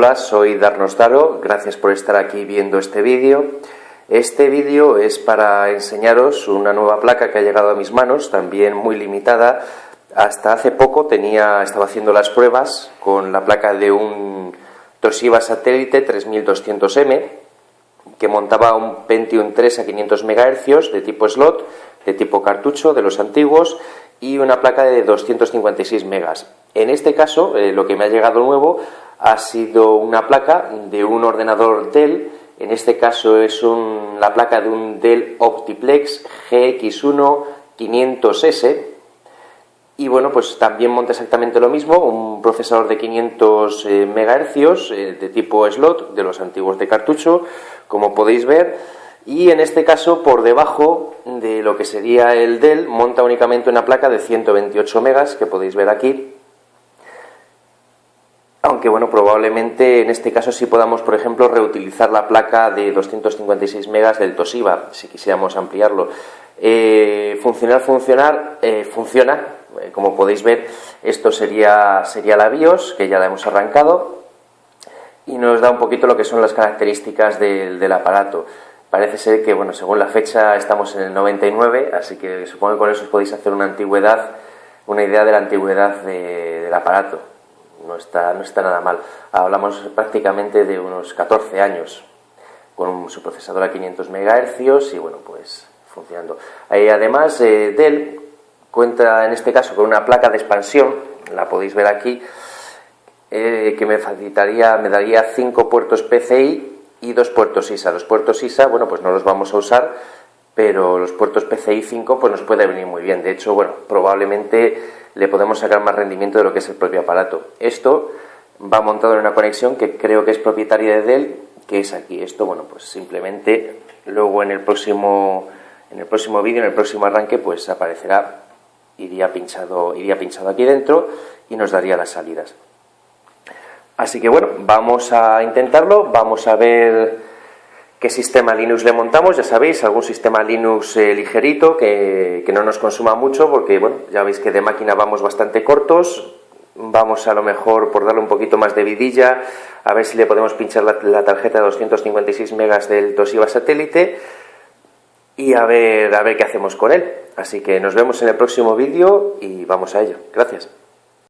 Hola, soy Darnos Daro, gracias por estar aquí viendo este vídeo. Este vídeo es para enseñaros una nueva placa que ha llegado a mis manos, también muy limitada. Hasta hace poco tenía, estaba haciendo las pruebas con la placa de un Toshiba satélite 3200M que montaba un Pentium 3 a 500 MHz de tipo slot, de tipo cartucho, de los antiguos, y una placa de 256 megas. En este caso, eh, lo que me ha llegado nuevo ha sido una placa de un ordenador Dell, en este caso es la placa de un Dell Optiplex GX1 500S, y bueno, pues también monta exactamente lo mismo, un procesador de 500 eh, MHz eh, de tipo slot, de los antiguos de cartucho, como podéis ver, y en este caso por debajo de lo que sería el Dell monta únicamente una placa de 128 megas que podéis ver aquí aunque bueno, probablemente en este caso sí podamos, por ejemplo, reutilizar la placa de 256 megas del Toshiba, si quisiéramos ampliarlo. Eh, funcionar, funcionar, eh, funciona, eh, como podéis ver, esto sería, sería la BIOS, que ya la hemos arrancado, y nos da un poquito lo que son las características del, aparato. Parece ser que, bueno, según la fecha estamos en el 99, así que supongo que con eso os podéis hacer una antigüedad, una idea de la antigüedad del aparato no está, no está nada mal. Hablamos prácticamente de unos 14 años con su procesador a 500 MHz y bueno, pues funcionando. además, eh, Dell cuenta en este caso con una placa de expansión, la podéis ver aquí, eh, que me facilitaría, me daría 5 puertos PCI y dos puertos ISA. Los puertos ISA, bueno, pues no los vamos a usar, pero los puertos PCI 5 pues nos puede venir muy bien. De hecho, bueno, probablemente le podemos sacar más rendimiento de lo que es el propio aparato. Esto va montado en una conexión que creo que es propietaria de Dell, que es aquí. Esto, bueno, pues simplemente luego en el próximo, en el próximo vídeo, en el próximo arranque, pues aparecerá, iría pinchado, iría pinchado aquí dentro y nos daría las salidas. Así que bueno, vamos a intentarlo, vamos a ver qué sistema Linux le montamos, ya sabéis, algún sistema Linux eh, ligerito que, no nos consuma mucho porque, bueno, ya veis que de máquina vamos bastante cortos, vamos a lo mejor por darle un poquito más de vidilla, a ver si le podemos pinchar la, tarjeta de 256 megas del Toshiba satélite y a ver, a ver qué hacemos con él. Así que nos vemos en el próximo vídeo y vamos a ello. Gracias.